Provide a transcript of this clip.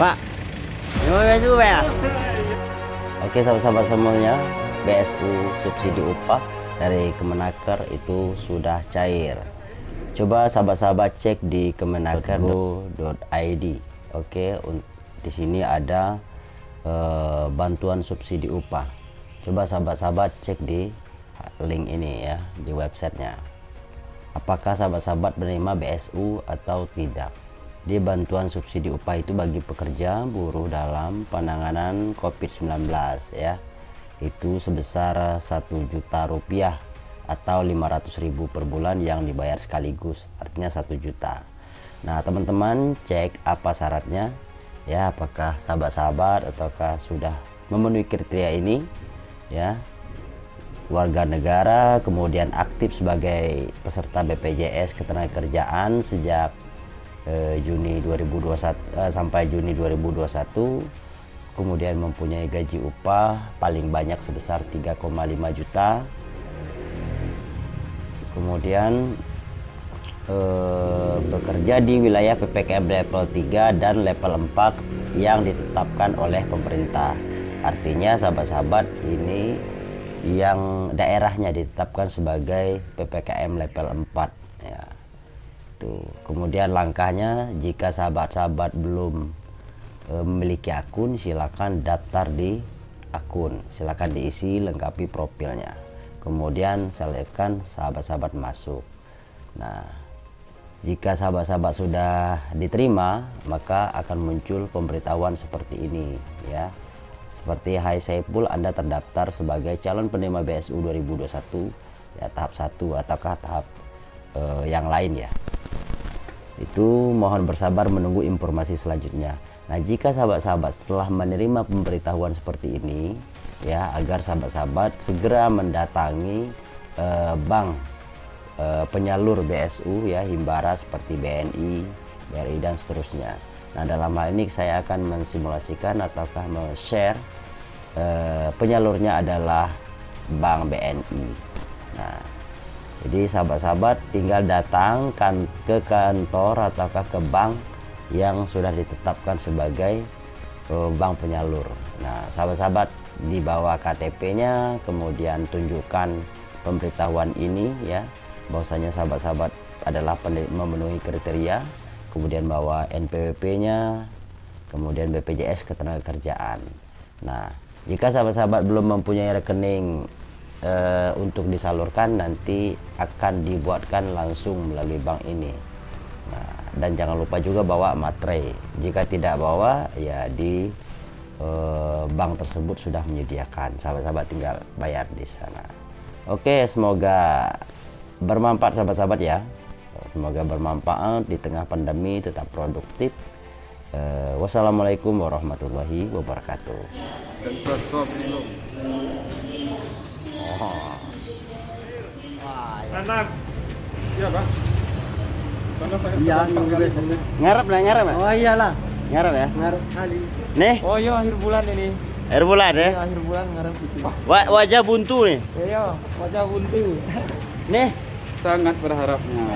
Pak, mau BSU Pak? Oke sahabat-sahabat semuanya, BSU subsidi upah dari Kemenaker itu sudah cair. Coba sahabat-sahabat cek di kemenaker.go.id. Oke, di sini ada eh, bantuan subsidi upah. Coba sahabat-sahabat cek di link ini ya di websitenya. Apakah sahabat-sahabat menerima BSU atau tidak? Di bantuan subsidi upah itu bagi pekerja buruh dalam penanganan COVID-19 ya. Itu sebesar satu juta rupiah atau 500 ribu per bulan yang dibayar sekaligus artinya satu juta. Nah teman-teman cek apa syaratnya ya. Apakah sahabat-sahabat ataukah sudah memenuhi kriteria ini ya. Warga negara kemudian aktif sebagai peserta BPJS ketenagakerjaan sejak eh, Juni 2021 eh, sampai Juni 2021 kemudian mempunyai gaji upah paling banyak sebesar 3,5 juta. Kemudian eh, bekerja di wilayah PPKM level 3 dan level 4 yang ditetapkan oleh pemerintah. Artinya sahabat-sahabat ini yang daerahnya ditetapkan sebagai PPKM level 4 tuh kemudian langkahnya jika sahabat-sahabat belum eh, memiliki akun silakan daftar di akun. Silakan diisi lengkapi profilnya. Kemudian selekkan sahabat-sahabat masuk. Nah jika sahabat-sahabat sudah diterima maka akan muncul pemberitahuan seperti ini ya. Seperti Hai Saiful Anda terdaftar sebagai calon penerima BSU 2021 ya tahap 1 ataukah tahap eh, yang lain ya itu mohon bersabar menunggu informasi selanjutnya nah jika sahabat-sahabat setelah menerima pemberitahuan seperti ini ya agar sahabat-sahabat segera mendatangi eh, bank eh, penyalur BSU ya Himbara seperti BNI, BRI dan seterusnya. Nah dalam hal ini saya akan mensimulasikan ataukah men-share eh, penyalurnya adalah Bank BNI. Nah jadi sahabat-sahabat tinggal datang kan ke kantor ataukah ke bank yang sudah ditetapkan sebagai eh, bank penyalur. Nah sahabat-sahabat dibawa KTP-nya kemudian tunjukkan pemberitahuan ini ya bahwasanya sahabat-sahabat adalah memenuhi kriteria kemudian bawa NPWP-nya kemudian BPJS ketenagakerjaan nah jika sahabat-sahabat belum mempunyai rekening e, untuk disalurkan nanti akan dibuatkan langsung melalui bank ini. Nah dan jangan lupa juga bawa materai. Jika tidak bawa ya di Eh, bank tersebut sudah menyediakan. Sahabat-sahabat tinggal bayar di sana. Oke semoga bermanfaat sahabat-sahabat ya. Semoga bermanfaat di tengah pandemi tetap produktif. Uh, wassalamualaikum warahmatullahi wabarakatuh anak iya pak iya ngarep lah ngarep lah oh iyalah ngarep ya ngarep kali Nih. Oh iya akhir bulan ini. Akhir bulan ya? Iya, akhir bulan ngarep itu. Wa wajah buntu nih. Iya, wajah buntu. Nih. Sangat berharapnya.